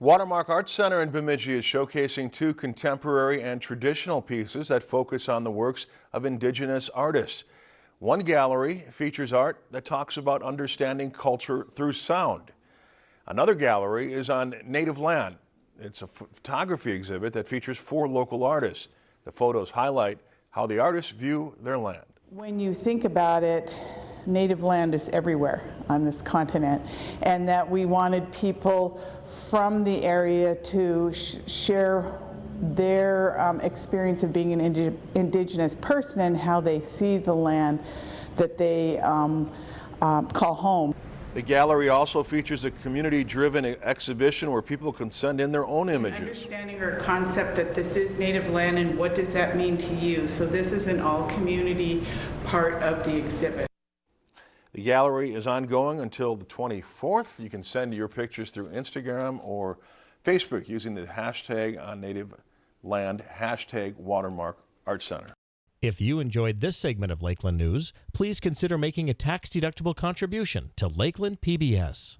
Watermark Arts Center in Bemidji is showcasing two contemporary and traditional pieces that focus on the works of indigenous artists. One gallery features art that talks about understanding culture through sound. Another gallery is on native land. It's a photography exhibit that features four local artists. The photos highlight how the artists view their land. When you think about it, native land is everywhere on this continent, and that we wanted people from the area to sh share their um, experience of being an indi indigenous person and how they see the land that they um, uh, call home. The gallery also features a community-driven exhibition where people can send in their own images. Understanding or concept that this is native land and what does that mean to you? So this is an all-community part of the exhibit. The gallery is ongoing until the 24th. You can send your pictures through Instagram or Facebook using the hashtag on native land, hashtag watermark art center. If you enjoyed this segment of Lakeland News, please consider making a tax-deductible contribution to Lakeland PBS.